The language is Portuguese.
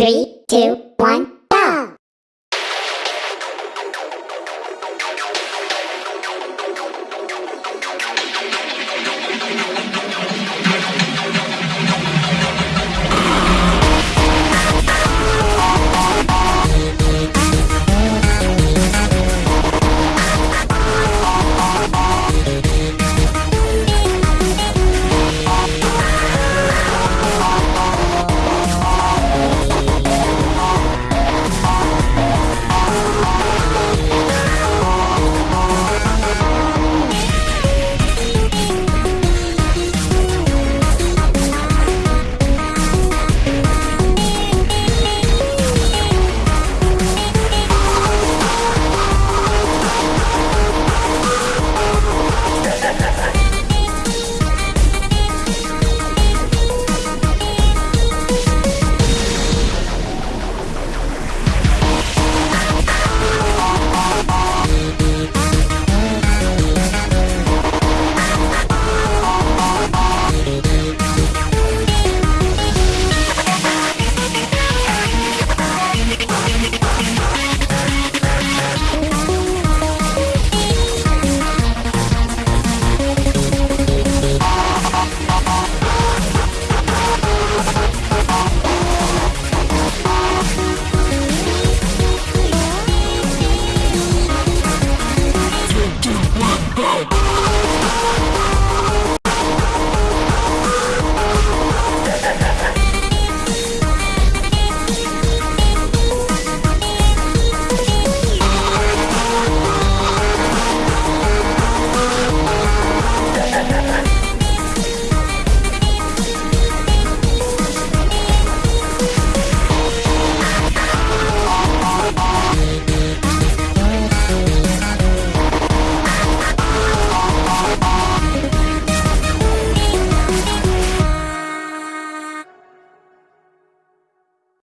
Three, two, one. Tchau!